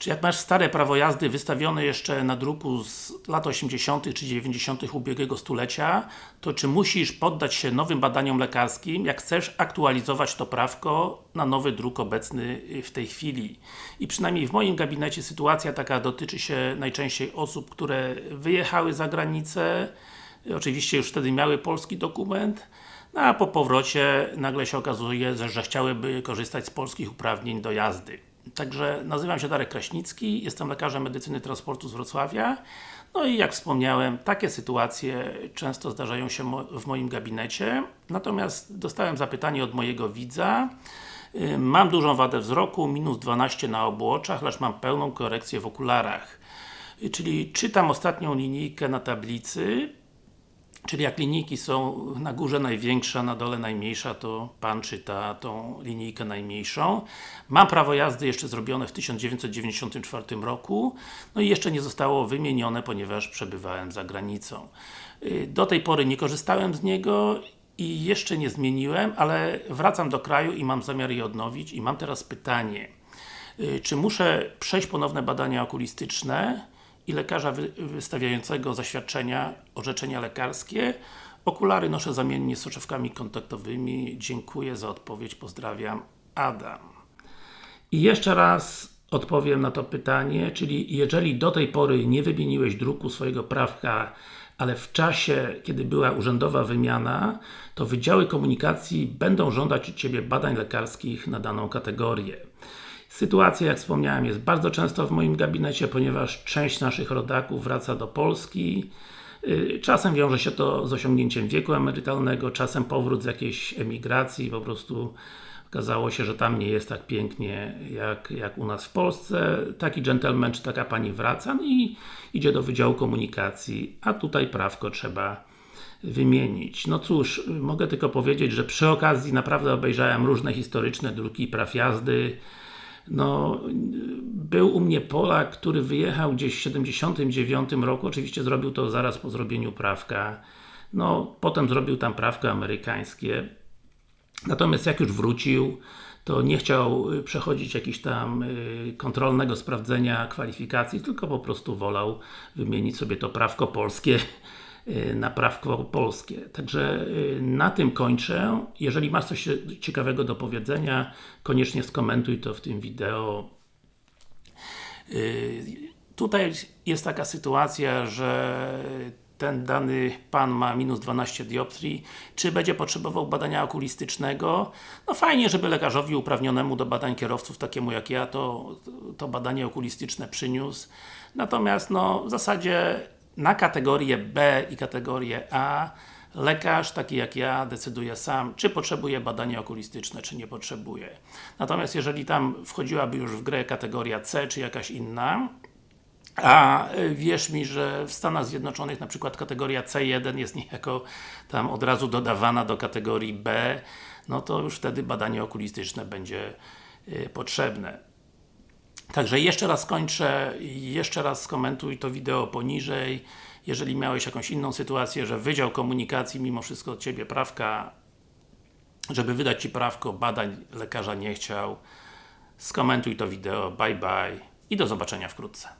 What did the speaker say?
Czy jak masz stare prawo jazdy wystawione jeszcze na druku z lat 80 czy 90 ubiegłego stulecia, to czy musisz poddać się nowym badaniom lekarskim, jak chcesz aktualizować to prawko na nowy druk obecny w tej chwili. I przynajmniej w moim gabinecie sytuacja taka dotyczy się najczęściej osób, które wyjechały za granicę, oczywiście już wtedy miały polski dokument, no a po powrocie nagle się okazuje, że chciałyby korzystać z polskich uprawnień do jazdy. Także nazywam się Darek Kraśnicki, jestem lekarzem medycyny transportu z Wrocławia. No i jak wspomniałem, takie sytuacje często zdarzają się w moim gabinecie. Natomiast dostałem zapytanie od mojego widza. Y, mam dużą wadę wzroku, minus 12 na obu oczach, lecz mam pełną korekcję w okularach. Y, czyli czytam ostatnią linijkę na tablicy, Czyli jak linijki są na górze największa, na dole najmniejsza, to Pan czyta tą linijkę najmniejszą. Mam prawo jazdy jeszcze zrobione w 1994 roku, no i jeszcze nie zostało wymienione, ponieważ przebywałem za granicą. Y, do tej pory nie korzystałem z niego i jeszcze nie zmieniłem, ale wracam do kraju i mam zamiar je odnowić i mam teraz pytanie. Y, czy muszę przejść ponowne badania okulistyczne i lekarza wy wystawiającego zaświadczenia, orzeczenia lekarskie. Okulary noszę zamiennie z soczewkami kontaktowymi. Dziękuję za odpowiedź. Pozdrawiam. Adam. I jeszcze raz odpowiem na to pytanie, czyli jeżeli do tej pory nie wymieniłeś druku swojego prawka, ale w czasie, kiedy była urzędowa wymiana, to Wydziały Komunikacji będą żądać od Ciebie badań lekarskich na daną kategorię. Sytuacja, jak wspomniałem, jest bardzo często w moim gabinecie, ponieważ część naszych rodaków wraca do Polski. Y, czasem wiąże się to z osiągnięciem wieku emerytalnego, czasem powrót z jakiejś emigracji, po prostu okazało się, że tam nie jest tak pięknie jak, jak u nas w Polsce. Taki gentleman czy taka pani wraca i idzie do Wydziału Komunikacji, a tutaj prawko trzeba wymienić. No cóż, mogę tylko powiedzieć, że przy okazji naprawdę obejrzałem różne historyczne druki praw jazdy, no, był u mnie Polak, który wyjechał gdzieś w 79 roku, oczywiście zrobił to zaraz po zrobieniu prawka. No, potem zrobił tam prawko amerykańskie. Natomiast jak już wrócił, to nie chciał y, przechodzić jakiegoś tam y, kontrolnego sprawdzenia kwalifikacji, tylko po prostu wolał wymienić sobie to prawko polskie na prawko polskie. Także y, na tym kończę. Jeżeli masz coś ciekawego do powiedzenia, koniecznie skomentuj to w tym wideo. Y, tutaj jest taka sytuacja, że ten dany Pan ma minus 12 dioptrii, czy będzie potrzebował badania okulistycznego? No fajnie, żeby lekarzowi uprawnionemu do badań kierowców, takiemu jak ja, to, to badanie okulistyczne przyniósł. Natomiast no, w zasadzie na kategorię B i kategorię A lekarz, taki jak ja, decyduje sam, czy potrzebuje badania okulistyczne, czy nie potrzebuje. Natomiast jeżeli tam wchodziłaby już w grę kategoria C, czy jakaś inna, a wierz mi, że w Stanach Zjednoczonych na przykład kategoria C1 jest niejako tam od razu dodawana do kategorii B, no to już wtedy badanie okulistyczne będzie y, potrzebne. Także jeszcze raz kończę, jeszcze raz skomentuj to wideo poniżej. Jeżeli miałeś jakąś inną sytuację, że Wydział Komunikacji mimo wszystko od Ciebie prawka, żeby wydać Ci prawko, badań lekarza nie chciał, skomentuj to wideo, bye bye i do zobaczenia wkrótce.